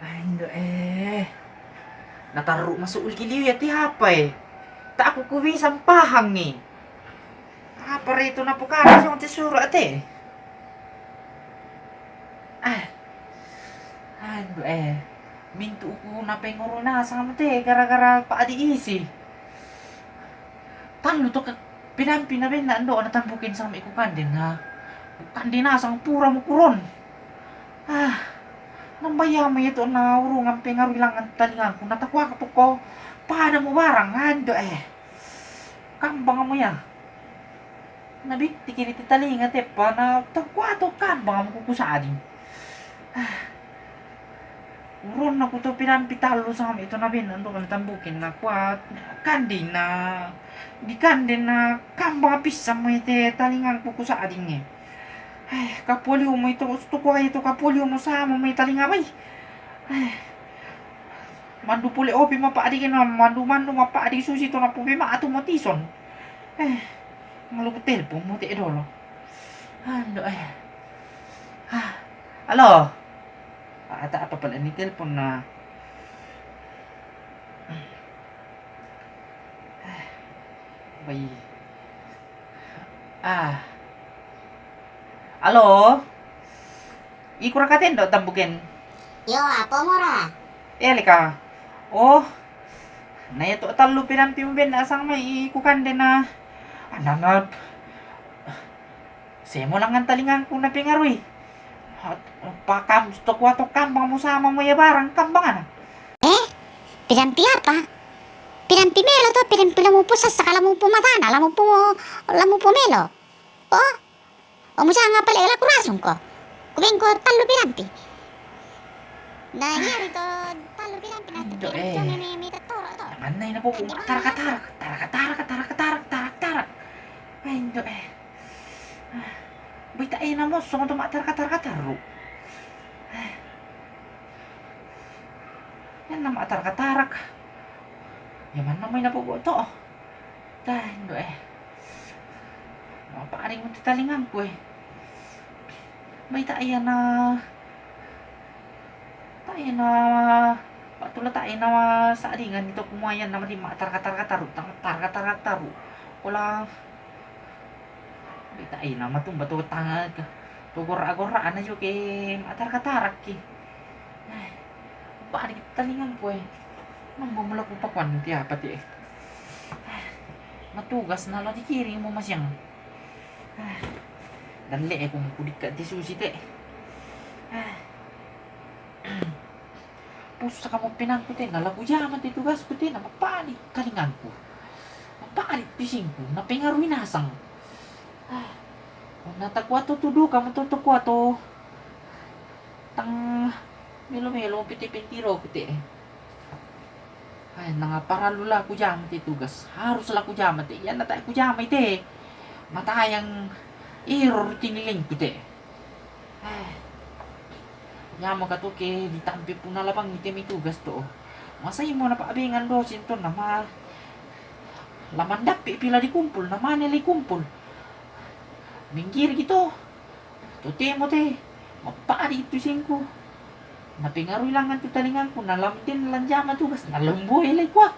Ando eh. Nataro masuk ulkiliw yati hapay. Eh? Tak aku kuwi sampahang ni. Apa itu ah. eh. na pukara sa unti surat eh. Ah. Ando eh. Mintu ko na pengurul na gara-gara paadi isi. Talo to ke pinampi na ben na ando na tambukin sa ikukandin ha. Kandina sang pura mukuron. Ah. Nambayama ito na urungan pengaruh ilangan talingan ko natakwa ka po ko. Paano mo barang ando eh. Kambang mo ya. Nabi, tikiri talinga te pa na takwa to kambang mo kukusadin. Ah. Urun ako to pinampitalo sa kami ito na bin ando kan tambukin na kwat kandin na di kandin na kambang pisang mo ite talingan ko kusadin eh. Ay, kapulyo mo ito. Gusto ko ay ito kapulyo mo sa mo may talingabay. Ay. Mandu puli opi mapaadi ka na. Mandu mandu mapaadi susi to na pupi maato mo tison. Ay. Ngalupot telpon mo ti idolo. Ando ay. Ah. Alo. Ata apa pala ni telepon na. Bay. Ah. Halo? iku kurang dok do? Yo, apa mora? Ya lika, Oh. Na ya tok talu pinam timben asang mai i kukanden na. Ananap. mau langan talingan ku na pingarwi. Pakam stok wato kampang mo sama mo ya barang kambangan. Eh? Pinampi apa? Pinampi melo tuh to, pinampi lamupo sa saka lamupo matana, lamupo, lamupo melo. Oh, O mo nga pala ila kurasong ko. Kubing ko talo pinampi. Na yari to, talo pinampi na Ando, pinampi eh. to, may may may tatoro to. Manay na po kung tarak tarak tarak tarak tarak tarak tarak tarak. Ay, ndo eh. Baita ay na mo, so kung tumatar ka tarak taro. Yan na maatar ka tarak. Yaman na may napupo ito. Dahil ndo eh. Mapaaring mo titalingan ko eh tak enak tak enak pak tula tak enak sak ringan itu kumayan nama lima tar katar katar tar katar katar olah tak enak mah tuh batu tangan togora-gorak, gorak anak juga tar katar ki balik kita ringan kue nambah melakukan papan tiap apa tiap matugas di dikirim mau masyang Dah lag aku aku dekat tisu sitek. Ah. Pusat kamu penang putih. tena lagu jam mati tu gas ku tena apa kalinganku. Apa ni pisingku nape pengaruhi nasang. Ah. Oh, nata ku atu kamu tu ku. Tang melo-melo piti-pitiro ku putih. Ay, nangaparan lula ku jam tugas. Harus laku jam Ya, Yan nata ku jam te. Mata yang Error tiniling pite. ya ka to ke ditampi pun lapang item itu gasto. Masa imo na paabingan do sinto nama laman dapi pila dikumpul nama nilai kumpul. Minggir gitu. Tuti mo te. Mapaari itu singko. Napingaruy lang ang tutalingan ko. Nalamtin lang jama tugas. Nalambuhay ilay ko.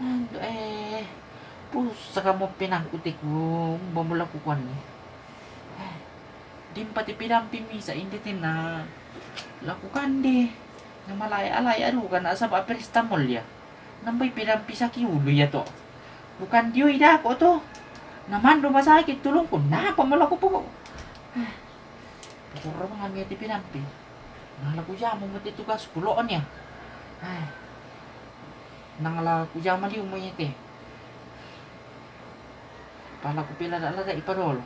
Ando ah. hmm. eh. Pusa ka mo pinangkutik ko niya timpati pidampi misa indite na lakukan deh nama layak layak aduh kan asap aprestamol ya nampai pidampi sakit ulu ya toh bukan dia ida kok toh naman rumah sakit tulung ko na pamalaku po pokok rumah tipi ati pinampi nangalaku jamu mati tugas kuloon ya nangalaku jamu di umumnya teh. Pala ko pila dak lada ipadolo